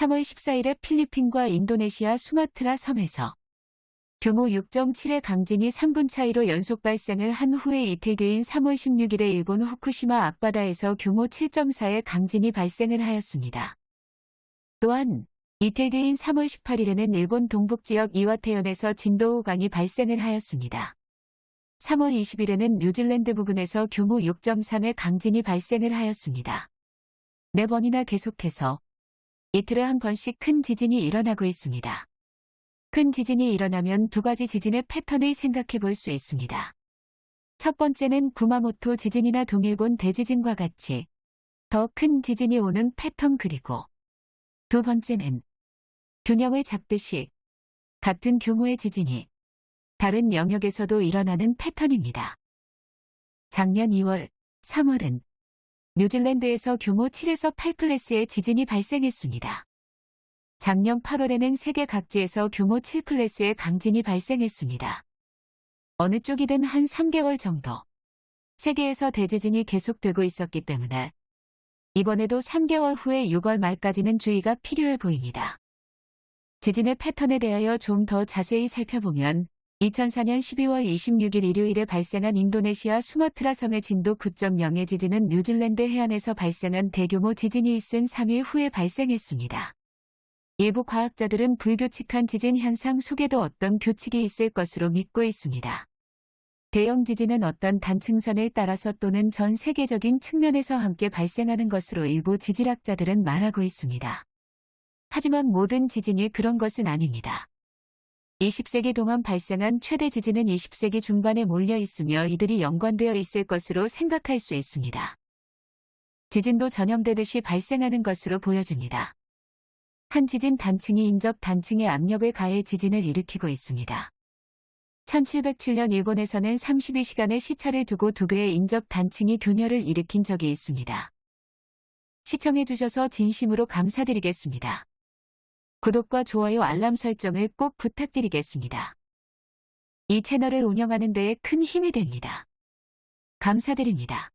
3월 14일에 필리핀과 인도네시아 수마트라 섬에서 규모 6.7의 강진이 3분 차이로 연속 발생을 한 후에 이틀 뒤인 3월 16일에 일본 후쿠시마 앞바다에서 규모 7.4의 강진이 발생을 하였습니다. 또한 이틀 뒤인 3월 18일에는 일본 동북지역 이와테현에서 진도 5강이 발생을 하였습니다. 3월 20일에는 뉴질랜드 부근에서 규모 6.3의 강진이 발생을 하였습니다. 네 번이나 계속해서 이틀에 한 번씩 큰 지진이 일어나고 있습니다. 큰 지진이 일어나면 두 가지 지진의 패턴을 생각해 볼 수 있습니다. 첫 번째는 구마모토 지진이나 동일본 대지진과 같이 더 큰 지진이 오는 패턴 그리고 두 번째는 균형을 잡듯이 같은 규모의 지진이 다른 영역에서도 일어나는 패턴입니다. 작년 2월, 3월은 뉴질랜드에서 규모 7에서 8클래스의 지진이 발생했습니다. 작년 8월에는 세계 각지에서 규모 7클래스의 강진이 발생했습니다. 어느 쪽이든 한 3개월 정도 세계에서 대지진이 계속되고 있었기 때문에 이번에도 3개월 후에 6월 말까지는 주의가 필요해 보입니다. 지진의 패턴에 대하여 좀 더 자세히 살펴보면 2004년 12월 26일 일요일에 발생한 인도네시아 수마트라 섬의 진도 9.0의 지진은 뉴질랜드 해안에서 발생한 대규모 지진이 있은 3일 후에 발생했습니다. 일부 과학자들은 불규칙한 지진 현상 속에도 어떤 규칙이 있을 것으로 믿고 있습니다. 대형 지진은 어떤 단층선을 따라서 또는 전 세계적인 측면에서 함께 발생하는 것으로 일부 지질학자들은 말하고 있습니다. 하지만 모든 지진이 그런 것은 아닙니다. 20세기 동안 발생한 최대 지진은 20세기 중반에 몰려 있으며 이들이 연관되어 있을 것으로 생각할 수 있습니다. 지진도 전염되듯이 발생하는 것으로 보여집니다. 한 지진 단층이 인접 단층에 압력을 가해 지진을 일으키고 있습니다. 1707년 일본에서는 32시간의 시차를 두고 두 개의 인접 단층이 균열을 일으킨 적이 있습니다. 시청해주셔서 진심으로 감사드리겠습니다. 구독과 좋아요 알람 설정을 꼭 부탁드리겠습니다. 이 채널을 운영하는 데에 큰 힘이 됩니다. 감사드립니다.